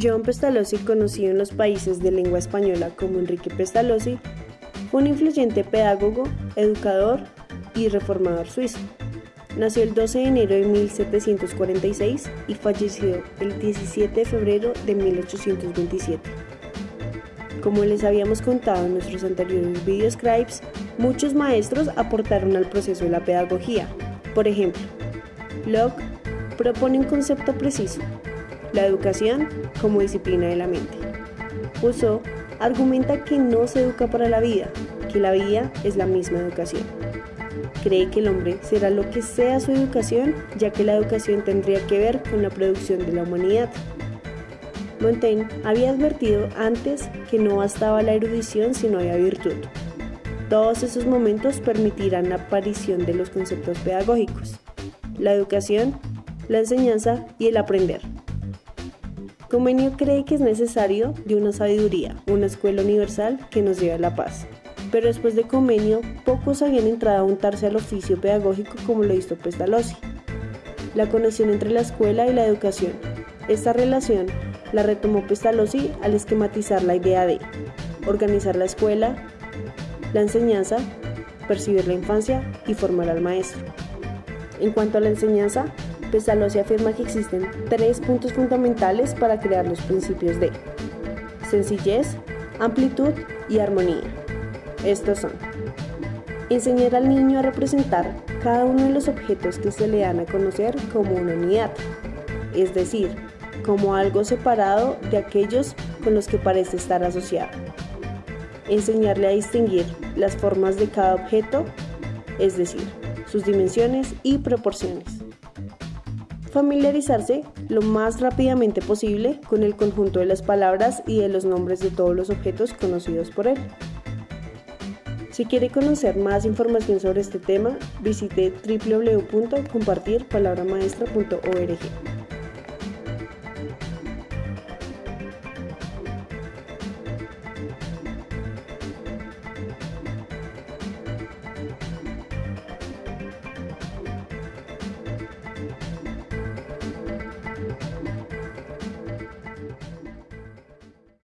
John Pestalozzi, conocido en los países de lengua española como Enrique Pestalozzi, fue un influyente pedagogo, educador y reformador suizo. Nació el 12 de enero de 1746 y falleció el 17 de febrero de 1827. Como les habíamos contado en nuestros anteriores videoscribes, muchos maestros aportaron al proceso de la pedagogía. Por ejemplo, Locke propone un concepto preciso, la educación como disciplina de la mente. Rousseau argumenta que no se educa para la vida, que la vida es la misma educación. Cree que el hombre será lo que sea su educación, ya que la educación tendría que ver con la producción de la humanidad. Montaigne había advertido antes que no bastaba la erudición si no había virtud. Todos esos momentos permitirán la aparición de los conceptos pedagógicos, la educación, la enseñanza y el aprender. Comenio cree que es necesario de una sabiduría, una escuela universal que nos lleve a la paz. Pero después de Comenio, pocos habían entrado a untarse al oficio pedagógico como lo hizo Pestalozzi. La conexión entre la escuela y la educación. Esta relación la retomó Pestalozzi al esquematizar la idea de organizar la escuela, la enseñanza, percibir la infancia y formar al maestro. En cuanto a la enseñanza, Pestalozzi afirma que existen tres puntos fundamentales para crear los principios de sencillez, amplitud y armonía. Estos son enseñar al niño a representar cada uno de los objetos que se le dan a conocer como una unidad, es decir, como algo separado de aquellos con los que parece estar asociado. Enseñarle a distinguir las formas de cada objeto, es decir, sus dimensiones y proporciones familiarizarse lo más rápidamente posible con el conjunto de las palabras y de los nombres de todos los objetos conocidos por él. Si quiere conocer más información sobre este tema, visite www.compartirpalabramaestra.org.